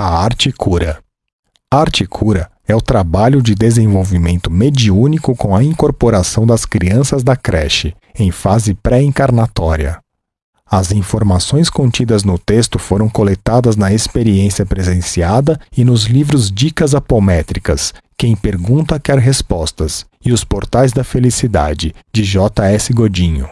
A arte cura. A arte cura é o trabalho de desenvolvimento mediúnico com a incorporação das crianças da creche, em fase pré-encarnatória. As informações contidas no texto foram coletadas na experiência presenciada e nos livros Dicas Apométricas, Quem Pergunta Quer Respostas, e Os Portais da Felicidade, de J.S. Godinho.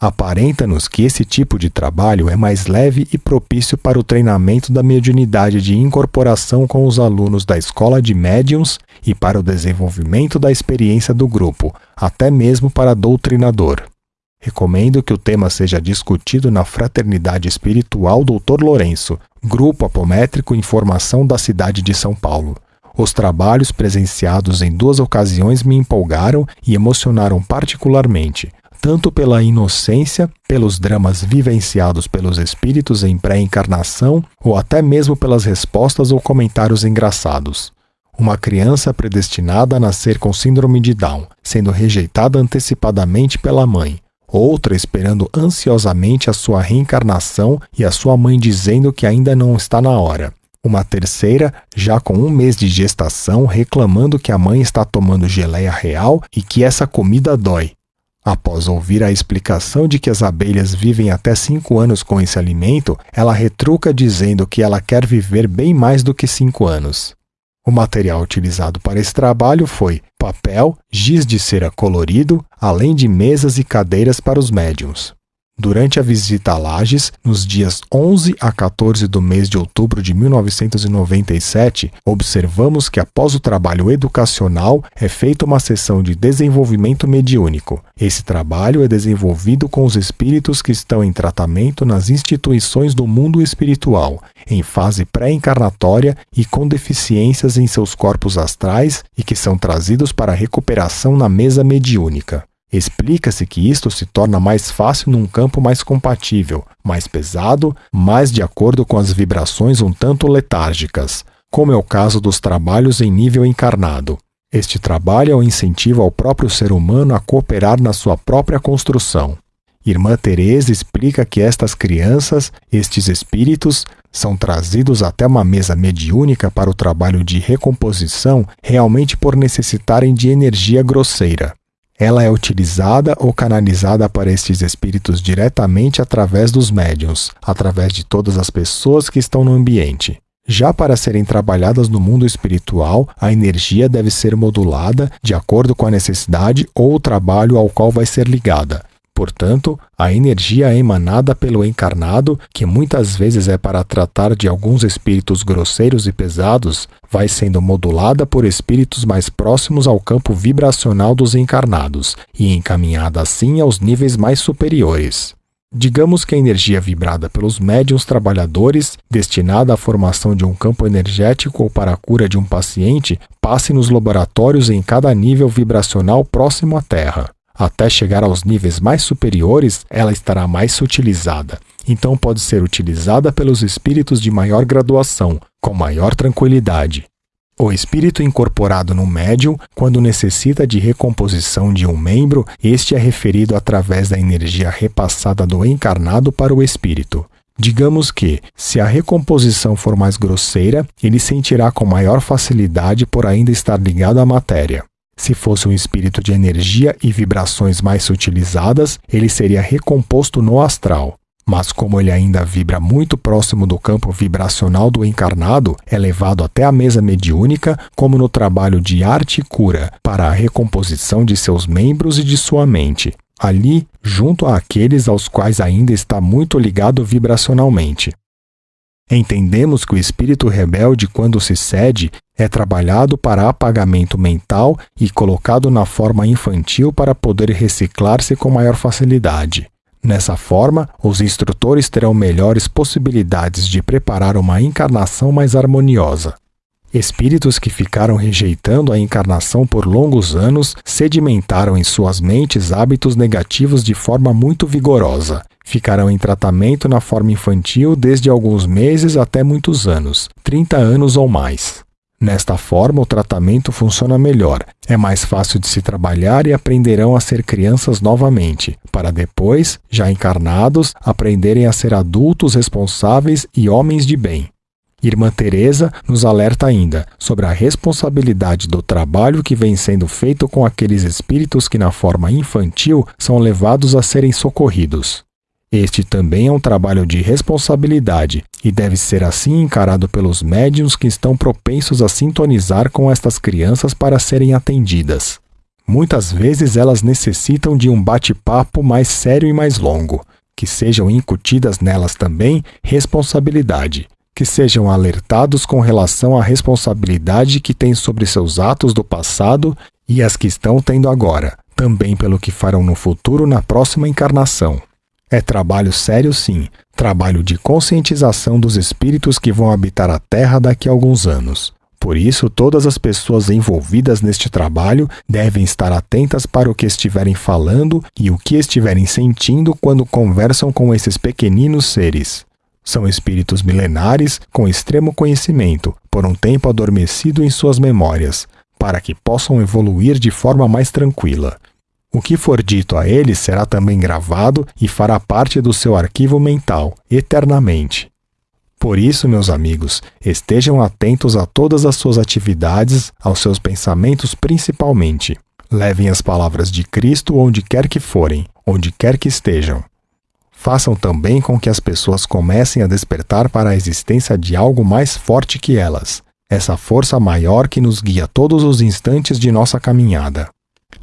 Aparenta-nos que esse tipo de trabalho é mais leve e propício para o treinamento da mediunidade de incorporação com os alunos da Escola de Médiums e para o desenvolvimento da experiência do grupo, até mesmo para doutrinador. Recomendo que o tema seja discutido na Fraternidade Espiritual Dr. Lourenço, Grupo Apométrico Informação da cidade de São Paulo. Os trabalhos presenciados em duas ocasiões me empolgaram e emocionaram particularmente tanto pela inocência, pelos dramas vivenciados pelos espíritos em pré-encarnação ou até mesmo pelas respostas ou comentários engraçados. Uma criança predestinada a nascer com síndrome de Down, sendo rejeitada antecipadamente pela mãe. Outra esperando ansiosamente a sua reencarnação e a sua mãe dizendo que ainda não está na hora. Uma terceira, já com um mês de gestação, reclamando que a mãe está tomando geleia real e que essa comida dói, Após ouvir a explicação de que as abelhas vivem até cinco anos com esse alimento, ela retruca dizendo que ela quer viver bem mais do que cinco anos. O material utilizado para esse trabalho foi papel, giz de cera colorido, além de mesas e cadeiras para os médiums. Durante a visita a Lages, nos dias 11 a 14 do mês de outubro de 1997, observamos que após o trabalho educacional é feita uma sessão de desenvolvimento mediúnico. Esse trabalho é desenvolvido com os espíritos que estão em tratamento nas instituições do mundo espiritual, em fase pré-encarnatória e com deficiências em seus corpos astrais e que são trazidos para recuperação na mesa mediúnica. Explica-se que isto se torna mais fácil num campo mais compatível, mais pesado, mais de acordo com as vibrações um tanto letárgicas, como é o caso dos trabalhos em nível encarnado. Este trabalho é um incentivo ao próprio ser humano a cooperar na sua própria construção. Irmã Teresa explica que estas crianças, estes espíritos, são trazidos até uma mesa mediúnica para o trabalho de recomposição realmente por necessitarem de energia grosseira. Ela é utilizada ou canalizada para estes espíritos diretamente através dos médiums, através de todas as pessoas que estão no ambiente. Já para serem trabalhadas no mundo espiritual, a energia deve ser modulada de acordo com a necessidade ou o trabalho ao qual vai ser ligada. Portanto, a energia emanada pelo encarnado, que muitas vezes é para tratar de alguns espíritos grosseiros e pesados, vai sendo modulada por espíritos mais próximos ao campo vibracional dos encarnados e encaminhada assim aos níveis mais superiores. Digamos que a energia vibrada pelos médiums trabalhadores, destinada à formação de um campo energético ou para a cura de um paciente, passe nos laboratórios em cada nível vibracional próximo à Terra. Até chegar aos níveis mais superiores, ela estará mais sutilizada. Então pode ser utilizada pelos espíritos de maior graduação, com maior tranquilidade. O espírito incorporado no médium, quando necessita de recomposição de um membro, este é referido através da energia repassada do encarnado para o espírito. Digamos que, se a recomposição for mais grosseira, ele sentirá com maior facilidade por ainda estar ligado à matéria. Se fosse um espírito de energia e vibrações mais sutilizadas, ele seria recomposto no astral. Mas como ele ainda vibra muito próximo do campo vibracional do encarnado, é levado até a mesa mediúnica, como no trabalho de arte e cura, para a recomposição de seus membros e de sua mente. Ali, junto àqueles aos quais ainda está muito ligado vibracionalmente. Entendemos que o espírito rebelde, quando se cede, é trabalhado para apagamento mental e colocado na forma infantil para poder reciclar-se com maior facilidade. Nessa forma, os instrutores terão melhores possibilidades de preparar uma encarnação mais harmoniosa. Espíritos que ficaram rejeitando a encarnação por longos anos sedimentaram em suas mentes hábitos negativos de forma muito vigorosa. Ficarão em tratamento na forma infantil desde alguns meses até muitos anos 30 anos ou mais. Nesta forma, o tratamento funciona melhor, é mais fácil de se trabalhar e aprenderão a ser crianças novamente, para depois, já encarnados, aprenderem a ser adultos responsáveis e homens de bem. Irmã Teresa nos alerta ainda sobre a responsabilidade do trabalho que vem sendo feito com aqueles espíritos que na forma infantil são levados a serem socorridos. Este também é um trabalho de responsabilidade e deve ser assim encarado pelos médiums que estão propensos a sintonizar com estas crianças para serem atendidas. Muitas vezes elas necessitam de um bate-papo mais sério e mais longo, que sejam incutidas nelas também responsabilidade, que sejam alertados com relação à responsabilidade que têm sobre seus atos do passado e as que estão tendo agora, também pelo que farão no futuro na próxima encarnação. É trabalho sério, sim, trabalho de conscientização dos espíritos que vão habitar a Terra daqui a alguns anos. Por isso, todas as pessoas envolvidas neste trabalho devem estar atentas para o que estiverem falando e o que estiverem sentindo quando conversam com esses pequeninos seres. São espíritos milenares com extremo conhecimento, por um tempo adormecido em suas memórias, para que possam evoluir de forma mais tranquila. O que for dito a ele será também gravado e fará parte do seu arquivo mental, eternamente. Por isso, meus amigos, estejam atentos a todas as suas atividades, aos seus pensamentos principalmente. Levem as palavras de Cristo onde quer que forem, onde quer que estejam. Façam também com que as pessoas comecem a despertar para a existência de algo mais forte que elas, essa força maior que nos guia todos os instantes de nossa caminhada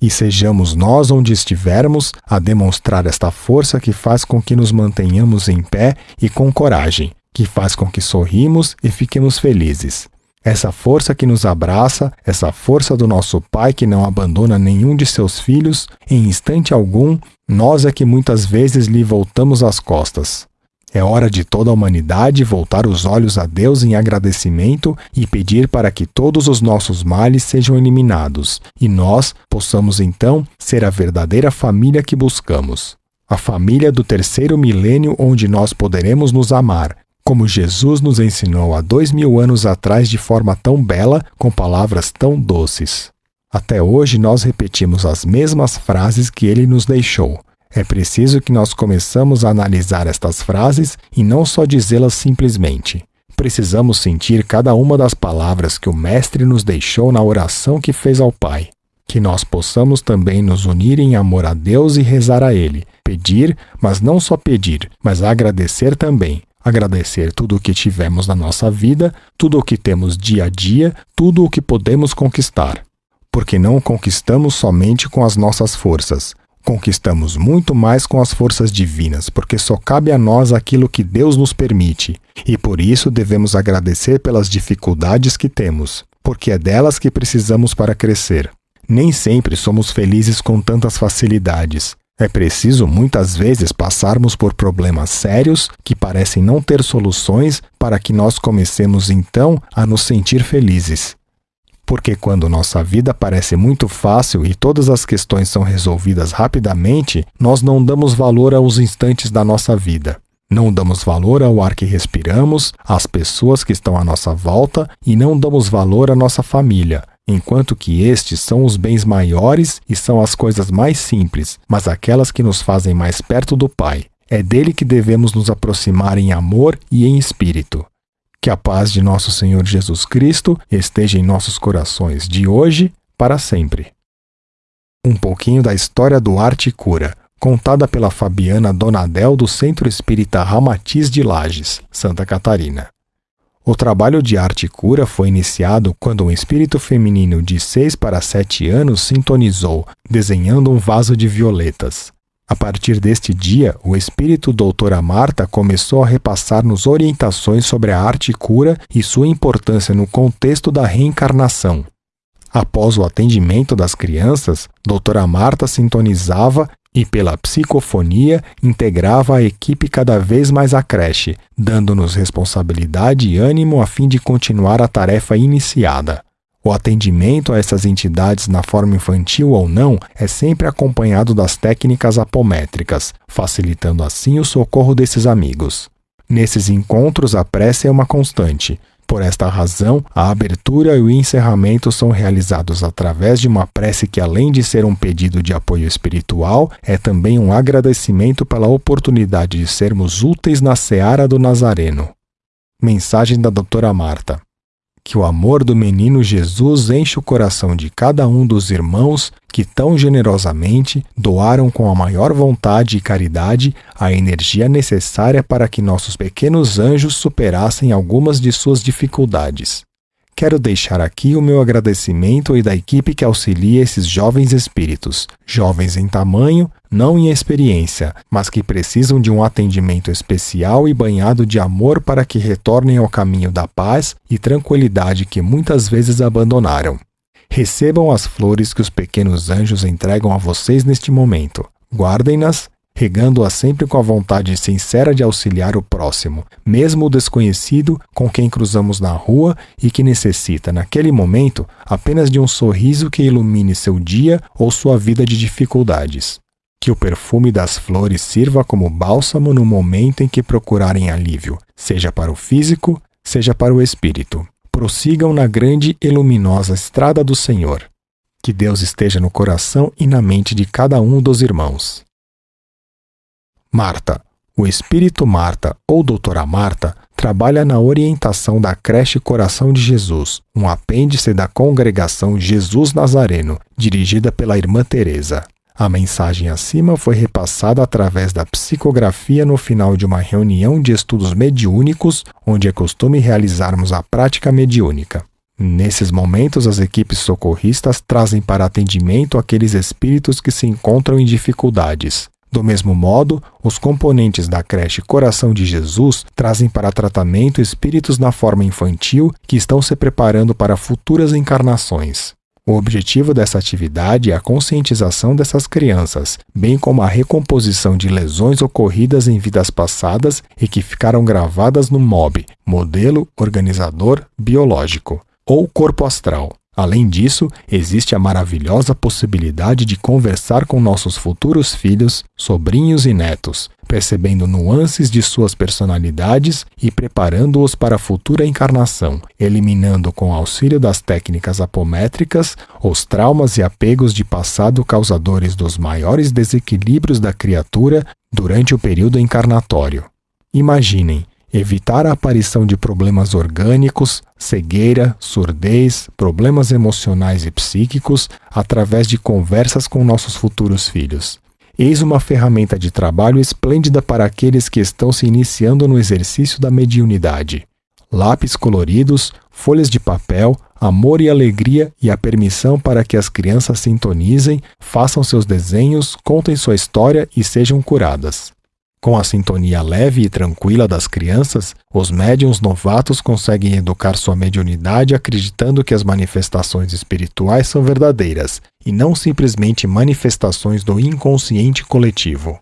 e sejamos nós onde estivermos a demonstrar esta força que faz com que nos mantenhamos em pé e com coragem, que faz com que sorrimos e fiquemos felizes. Essa força que nos abraça, essa força do nosso Pai que não abandona nenhum de seus filhos, em instante algum, nós é que muitas vezes lhe voltamos as costas. É hora de toda a humanidade voltar os olhos a Deus em agradecimento e pedir para que todos os nossos males sejam eliminados e nós possamos então ser a verdadeira família que buscamos. A família do terceiro milênio onde nós poderemos nos amar, como Jesus nos ensinou há dois mil anos atrás de forma tão bela, com palavras tão doces. Até hoje nós repetimos as mesmas frases que ele nos deixou é preciso que nós começamos a analisar estas frases e não só dizê-las simplesmente. Precisamos sentir cada uma das palavras que o Mestre nos deixou na oração que fez ao Pai. Que nós possamos também nos unir em amor a Deus e rezar a Ele. Pedir, mas não só pedir, mas agradecer também. Agradecer tudo o que tivemos na nossa vida, tudo o que temos dia a dia, tudo o que podemos conquistar. Porque não conquistamos somente com as nossas forças, Conquistamos muito mais com as forças divinas, porque só cabe a nós aquilo que Deus nos permite, e por isso devemos agradecer pelas dificuldades que temos, porque é delas que precisamos para crescer. Nem sempre somos felizes com tantas facilidades. É preciso muitas vezes passarmos por problemas sérios que parecem não ter soluções para que nós comecemos então a nos sentir felizes porque quando nossa vida parece muito fácil e todas as questões são resolvidas rapidamente, nós não damos valor aos instantes da nossa vida. Não damos valor ao ar que respiramos, às pessoas que estão à nossa volta e não damos valor à nossa família, enquanto que estes são os bens maiores e são as coisas mais simples, mas aquelas que nos fazem mais perto do Pai. É dele que devemos nos aproximar em amor e em espírito. Que a paz de nosso Senhor Jesus Cristo esteja em nossos corações de hoje para sempre. Um pouquinho da história do Arte Cura, contada pela Fabiana Donadel do Centro Espírita Ramatiz de Lages, Santa Catarina. O trabalho de arte cura foi iniciado quando um espírito feminino de 6 para 7 anos sintonizou, desenhando um vaso de violetas. A partir deste dia, o espírito doutora Marta começou a repassar-nos orientações sobre a arte cura e sua importância no contexto da reencarnação. Após o atendimento das crianças, doutora Marta sintonizava e, pela psicofonia, integrava a equipe cada vez mais à creche, dando-nos responsabilidade e ânimo a fim de continuar a tarefa iniciada. O atendimento a essas entidades na forma infantil ou não é sempre acompanhado das técnicas apométricas, facilitando assim o socorro desses amigos. Nesses encontros, a prece é uma constante. Por esta razão, a abertura e o encerramento são realizados através de uma prece que, além de ser um pedido de apoio espiritual, é também um agradecimento pela oportunidade de sermos úteis na seara do Nazareno. Mensagem da Doutora Marta. Que o amor do menino Jesus enche o coração de cada um dos irmãos que tão generosamente doaram com a maior vontade e caridade a energia necessária para que nossos pequenos anjos superassem algumas de suas dificuldades. Quero deixar aqui o meu agradecimento e da equipe que auxilia esses jovens espíritos, jovens em tamanho, não em experiência, mas que precisam de um atendimento especial e banhado de amor para que retornem ao caminho da paz e tranquilidade que muitas vezes abandonaram. Recebam as flores que os pequenos anjos entregam a vocês neste momento. Guardem-nas regando-a sempre com a vontade sincera de auxiliar o próximo, mesmo o desconhecido com quem cruzamos na rua e que necessita, naquele momento, apenas de um sorriso que ilumine seu dia ou sua vida de dificuldades. Que o perfume das flores sirva como bálsamo no momento em que procurarem alívio, seja para o físico, seja para o espírito. Prossigam na grande e luminosa estrada do Senhor. Que Deus esteja no coração e na mente de cada um dos irmãos. Marta. O espírito Marta, ou doutora Marta, trabalha na orientação da creche Coração de Jesus, um apêndice da congregação Jesus Nazareno, dirigida pela irmã Teresa. A mensagem acima foi repassada através da psicografia no final de uma reunião de estudos mediúnicos, onde é costume realizarmos a prática mediúnica. Nesses momentos, as equipes socorristas trazem para atendimento aqueles espíritos que se encontram em dificuldades. Do mesmo modo, os componentes da creche Coração de Jesus trazem para tratamento espíritos na forma infantil que estão se preparando para futuras encarnações. O objetivo dessa atividade é a conscientização dessas crianças, bem como a recomposição de lesões ocorridas em vidas passadas e que ficaram gravadas no MOB, Modelo Organizador Biológico, ou Corpo Astral. Além disso, existe a maravilhosa possibilidade de conversar com nossos futuros filhos, sobrinhos e netos, percebendo nuances de suas personalidades e preparando-os para a futura encarnação, eliminando com auxílio das técnicas apométricas os traumas e apegos de passado causadores dos maiores desequilíbrios da criatura durante o período encarnatório. Imaginem, evitar a aparição de problemas orgânicos, cegueira, surdez, problemas emocionais e psíquicos através de conversas com nossos futuros filhos. Eis uma ferramenta de trabalho esplêndida para aqueles que estão se iniciando no exercício da mediunidade. Lápis coloridos, folhas de papel, amor e alegria e a permissão para que as crianças sintonizem, façam seus desenhos, contem sua história e sejam curadas. Com a sintonia leve e tranquila das crianças, os médiums novatos conseguem educar sua mediunidade acreditando que as manifestações espirituais são verdadeiras e não simplesmente manifestações do inconsciente coletivo.